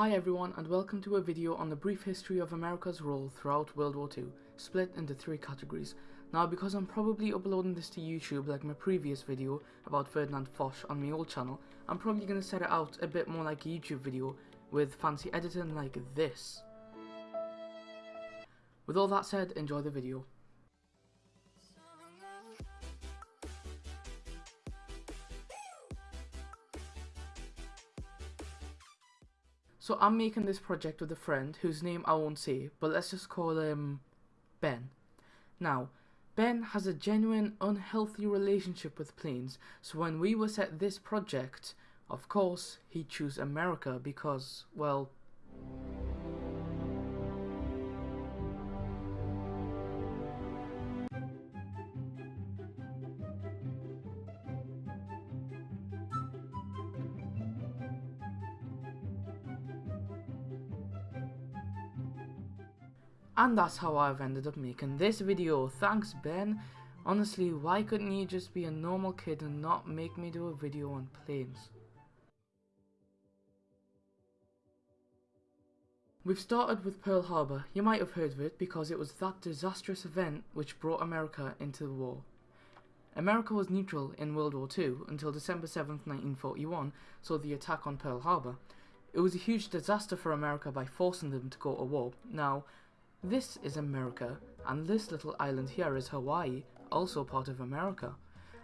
Hi everyone and welcome to a video on the brief history of America's role throughout World War II, split into three categories. Now because I'm probably uploading this to YouTube like my previous video about Ferdinand Foch on my old channel, I'm probably going to set it out a bit more like a YouTube video with fancy editing like this. With all that said, enjoy the video. So I'm making this project with a friend whose name I won't say, but let's just call him Ben. Now, Ben has a genuine unhealthy relationship with planes, so when we were set this project, of course, he chose America because, well, And that's how I've ended up making this video. Thanks Ben. Honestly, why couldn't you just be a normal kid and not make me do a video on planes? We've started with Pearl Harbor. You might have heard of it because it was that disastrous event which brought America into the war. America was neutral in World War II until December 7, 1941, so the attack on Pearl Harbor. It was a huge disaster for America by forcing them to go to war. Now, this is America, and this little island here is Hawaii, also part of America.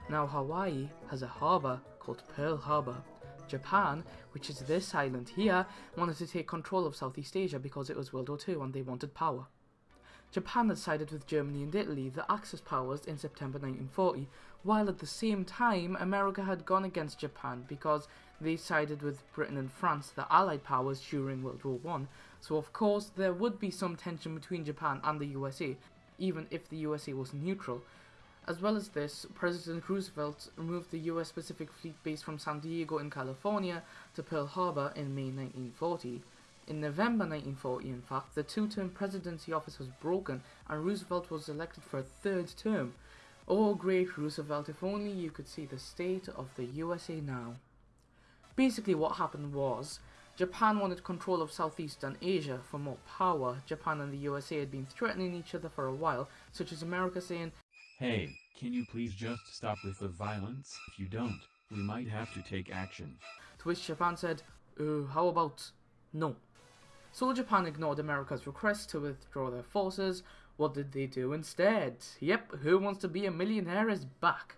Now Hawaii has a harbour called Pearl Harbor. Japan, which is this island here, wanted to take control of Southeast Asia because it was World War II and they wanted power. Japan had sided with Germany and Italy, the Axis powers, in September 1940, while at the same time America had gone against Japan because they sided with Britain and France, the Allied powers, during World War One. So of course there would be some tension between Japan and the USA, even if the USA was neutral. As well as this, President Roosevelt removed the US Pacific Fleet base from San Diego in California to Pearl Harbor in May 1940. In November 1940, in fact, the two-term presidency office was broken and Roosevelt was elected for a third term. Oh great Roosevelt, if only you could see the state of the USA now. Basically what happened was, Japan wanted control of Southeastern Asia for more power. Japan and the USA had been threatening each other for a while, such as America saying, Hey, can you please just stop with the violence? If you don't, we might have to take action. To which Japan said, uh, how about no? So Japan ignored America's request to withdraw their forces. What did they do instead? Yep, Who Wants to Be a Millionaire is back.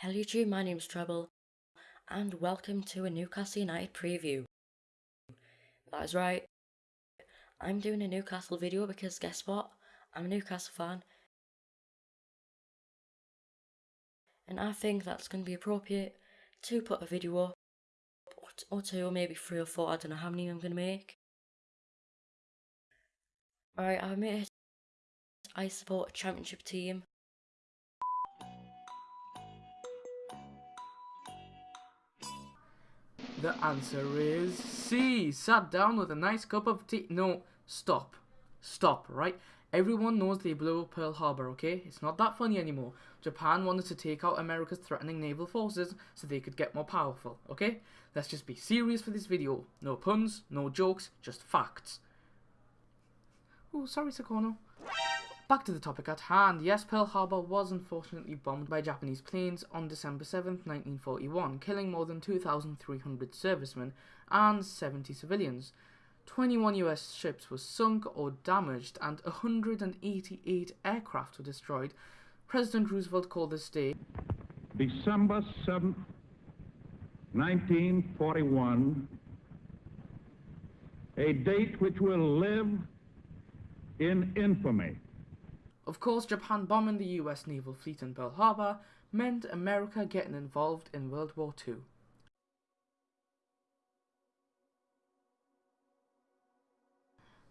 Hello YouTube, my name's Treble, and welcome to a Newcastle United preview. That is right, I'm doing a Newcastle video because guess what, I'm a Newcastle fan, and I think that's going to be appropriate to put a video up, or two, or maybe three or four, I don't know how many I'm going to make. Alright, I admit I support a championship team, The answer is C. Sat down with a nice cup of tea. No, stop. Stop, right? Everyone knows they blew up Pearl Harbor, okay? It's not that funny anymore. Japan wanted to take out America's threatening naval forces so they could get more powerful, okay? Let's just be serious for this video. No puns, no jokes, just facts. Oh, sorry, Sakono. Back to the topic at hand. Yes, Pearl Harbor was unfortunately bombed by Japanese planes on December 7, 1941, killing more than 2,300 servicemen and 70 civilians. 21 US ships were sunk or damaged and 188 aircraft were destroyed. President Roosevelt called this day December 7, 1941, a date which will live in infamy. Of course, Japan bombing the US naval fleet in Pearl Harbor meant America getting involved in World War II.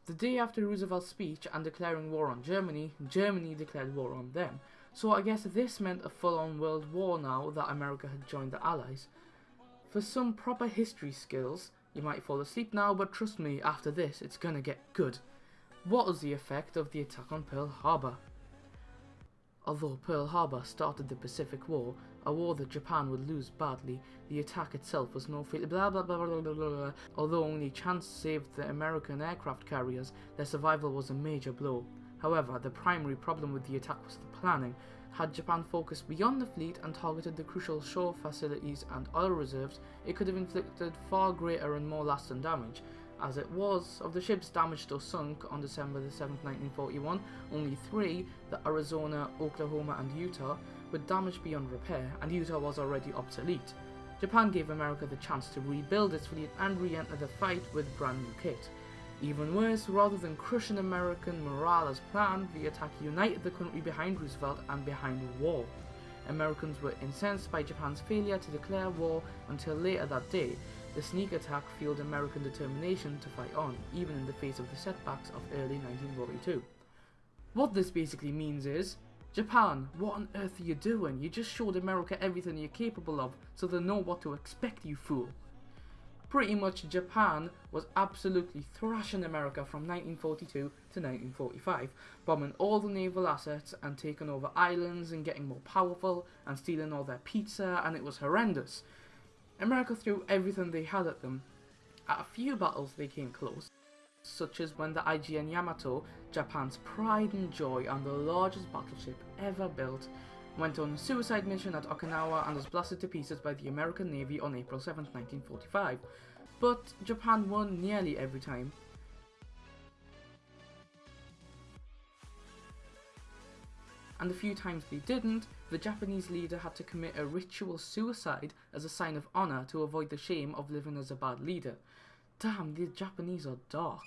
The day after Roosevelt's speech and declaring war on Germany, Germany declared war on them. So I guess this meant a full-on world war now that America had joined the Allies. For some proper history skills, you might fall asleep now, but trust me, after this, it's gonna get good. What was the effect of the attack on Pearl Harbor? Although Pearl Harbor started the Pacific War, a war that Japan would lose badly, the attack itself was no failure. Blah, blah, blah, blah, blah, blah. Although only chance saved the American aircraft carriers, their survival was a major blow. However, the primary problem with the attack was the planning. Had Japan focused beyond the fleet and targeted the crucial shore facilities and oil reserves, it could have inflicted far greater and more lasting damage. As it was, of the ships damaged or sunk on December the 7th, 1941, only three, the Arizona, Oklahoma, and Utah, were damaged beyond repair, and Utah was already obsolete. Japan gave America the chance to rebuild its fleet and re enter the fight with brand new kit. Even worse, rather than crushing American morale as planned, the attack united the country behind Roosevelt and behind war. Americans were incensed by Japan's failure to declare war until later that day. The sneak attack fueled American determination to fight on, even in the face of the setbacks of early 1942. What this basically means is, Japan, what on earth are you doing? You just showed America everything you're capable of, so they know what to expect, you fool. Pretty much Japan was absolutely thrashing America from 1942 to 1945, bombing all the naval assets and taking over islands and getting more powerful and stealing all their pizza, and it was horrendous. America threw everything they had at them. At a few battles they came close, such as when the IJN Yamato, Japan's pride and joy and the largest battleship ever built, went on a suicide mission at Okinawa and was blasted to pieces by the American Navy on April 7, 1945. But Japan won nearly every time. And the few times they didn't, the Japanese leader had to commit a ritual suicide as a sign of honour to avoid the shame of living as a bad leader. Damn, the Japanese are dark.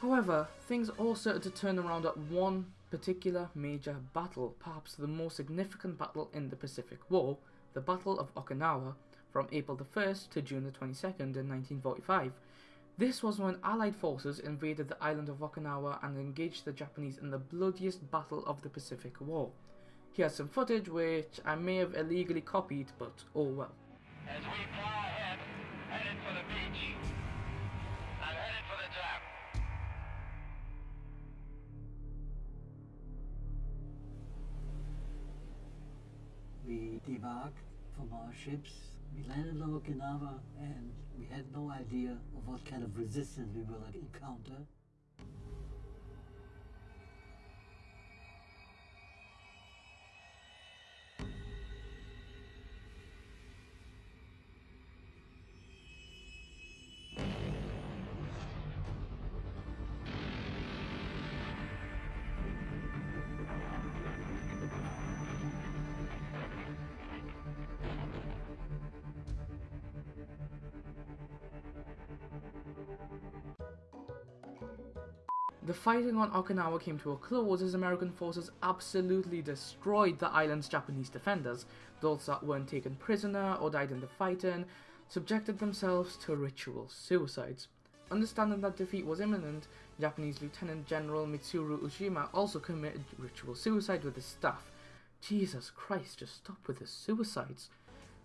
However, things all started to turn around at one particular major battle, perhaps the most significant battle in the Pacific War, the Battle of Okinawa, from April the 1st to June the 22nd in 1945. This was when Allied forces invaded the island of Okinawa and engaged the Japanese in the bloodiest battle of the Pacific War. Here's some footage which I may have illegally copied, but oh well. As we fly ahead, headed for the beach. I'm headed for the dock. We debarked from our ships. We landed on Okinawa and we had no idea of what kind of resistance we were will encounter. The fighting on Okinawa came to a close as American forces absolutely destroyed the island's Japanese defenders. Those that weren't taken prisoner or died in the fighting subjected themselves to ritual suicides. Understanding that defeat was imminent, Japanese Lieutenant General Mitsuru Ushijima also committed ritual suicide with his staff. Jesus Christ, just stop with the suicides.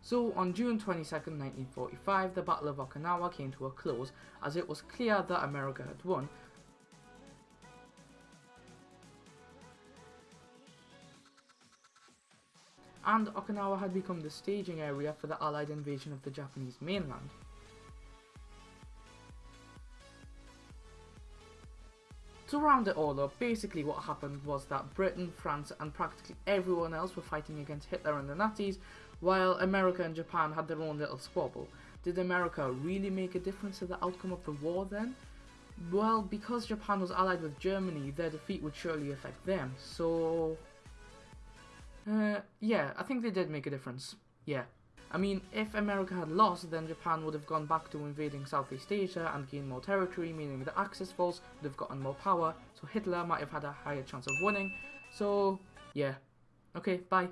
So, on June 22, 1945, the Battle of Okinawa came to a close as it was clear that America had won, and Okinawa had become the staging area for the Allied invasion of the Japanese mainland. To round it all up, basically what happened was that Britain, France and practically everyone else were fighting against Hitler and the Nazis, while America and Japan had their own little squabble. Did America really make a difference to the outcome of the war then? Well, because Japan was allied with Germany, their defeat would surely affect them, so uh, yeah, I think they did make a difference. Yeah. I mean, if America had lost, then Japan would have gone back to invading Southeast Asia and gained more territory, meaning the Axis force would have gotten more power, so Hitler might have had a higher chance of winning. So, yeah. Okay, bye.